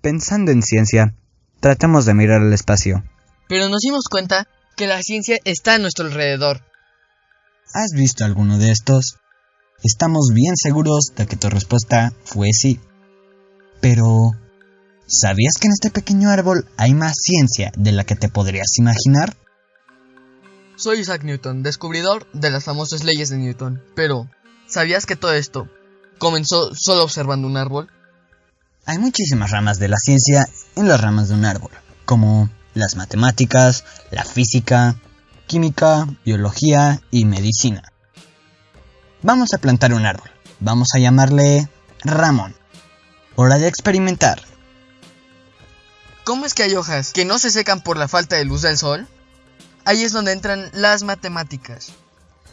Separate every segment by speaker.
Speaker 1: Pensando en ciencia, tratamos de mirar al espacio.
Speaker 2: Pero nos dimos cuenta que la ciencia está a nuestro alrededor.
Speaker 1: ¿Has visto alguno de estos? Estamos bien seguros de que tu respuesta fue sí. Pero, ¿sabías que en este pequeño árbol hay más ciencia de la que te podrías imaginar?
Speaker 2: Soy Isaac Newton, descubridor de las famosas leyes de Newton. Pero, ¿sabías que todo esto comenzó solo observando un árbol?
Speaker 1: Hay muchísimas ramas de la ciencia en las ramas de un árbol, como las matemáticas, la física, química, biología y medicina. Vamos a plantar un árbol. Vamos a llamarle Ramón. Hora de experimentar.
Speaker 2: ¿Cómo es que hay hojas que no se secan por la falta de luz del sol? Ahí es donde entran las matemáticas.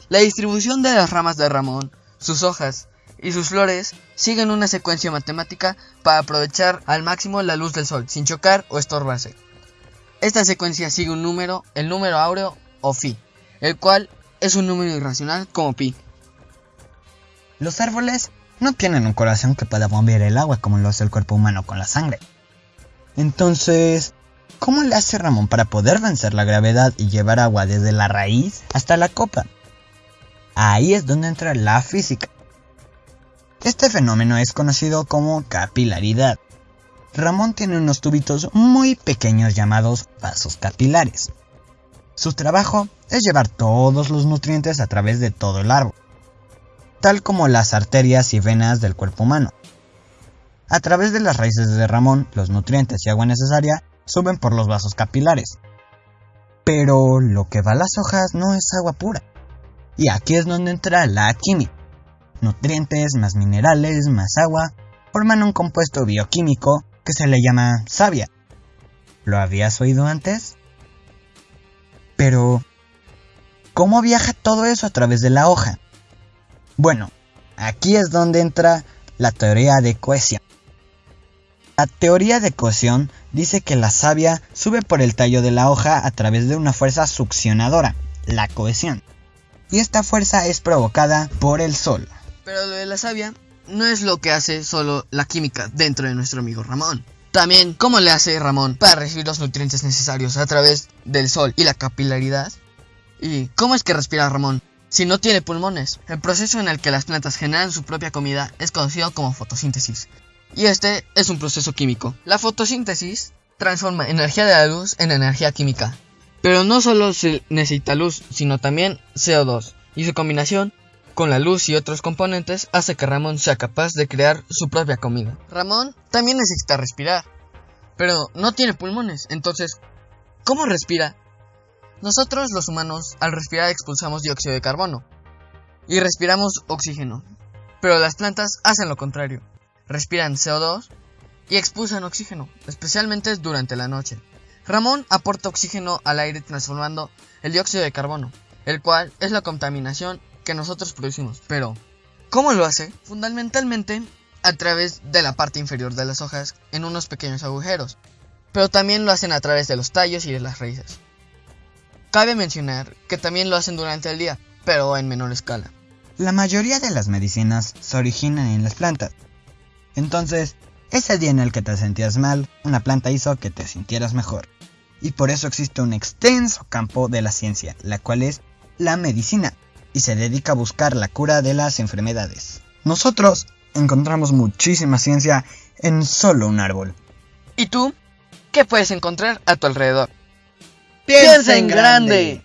Speaker 2: La distribución de las ramas de Ramón, sus hojas y sus flores siguen una secuencia matemática para aprovechar al máximo la luz del sol, sin chocar o estorbarse. Esta secuencia sigue un número, el número áureo o phi, el cual es un número irracional como pi.
Speaker 1: Los árboles no tienen un corazón que pueda bombear el agua como lo hace el cuerpo humano con la sangre. Entonces, ¿cómo le hace Ramón para poder vencer la gravedad y llevar agua desde la raíz hasta la copa? Ahí es donde entra la física. Este fenómeno es conocido como capilaridad. Ramón tiene unos tubitos muy pequeños llamados vasos capilares. Su trabajo es llevar todos los nutrientes a través de todo el árbol, tal como las arterias y venas del cuerpo humano. A través de las raíces de Ramón, los nutrientes y agua necesaria suben por los vasos capilares. Pero lo que va a las hojas no es agua pura. Y aquí es donde entra la química. Nutrientes más minerales más agua forman un compuesto bioquímico que se le llama savia. ¿Lo habías oído antes? Pero, ¿cómo viaja todo eso a través de la hoja? Bueno, aquí es donde entra la teoría de cohesión. La teoría de cohesión dice que la savia sube por el tallo de la hoja a través de una fuerza succionadora, la cohesión. Y esta fuerza es provocada por el sol.
Speaker 2: Pero lo de la savia no es lo que hace solo la química dentro de nuestro amigo Ramón. También, ¿cómo le hace Ramón para recibir los nutrientes necesarios a través del sol y la capilaridad? ¿Y cómo es que respira Ramón si no tiene pulmones? El proceso en el que las plantas generan su propia comida es conocido como fotosíntesis. Y este es un proceso químico. La fotosíntesis transforma energía de la luz en energía química. Pero no solo se necesita luz, sino también CO2. Y su combinación con la luz y otros componentes hace que Ramón sea capaz de crear su propia comida. Ramón también necesita respirar, pero no tiene pulmones, entonces, ¿cómo respira? Nosotros los humanos al respirar expulsamos dióxido de carbono y respiramos oxígeno, pero las plantas hacen lo contrario, respiran CO2 y expulsan oxígeno, especialmente durante la noche. Ramón aporta oxígeno al aire transformando el dióxido de carbono, el cual es la contaminación que nosotros producimos. Pero, ¿cómo lo hace? Fundamentalmente a través de la parte inferior de las hojas en unos pequeños agujeros, pero también lo hacen a través de los tallos y de las raíces. Cabe mencionar que también lo hacen durante el día, pero en menor escala.
Speaker 1: La mayoría de las medicinas se originan en las plantas. Entonces, ese día en el que te sentías mal, una planta hizo que te sintieras mejor. Y por eso existe un extenso campo de la ciencia, la cual es la medicina, y se dedica a buscar la cura de las enfermedades. Nosotros encontramos muchísima ciencia en solo un árbol.
Speaker 2: ¿Y tú? ¿Qué puedes encontrar a tu alrededor?
Speaker 3: Piensa en grande.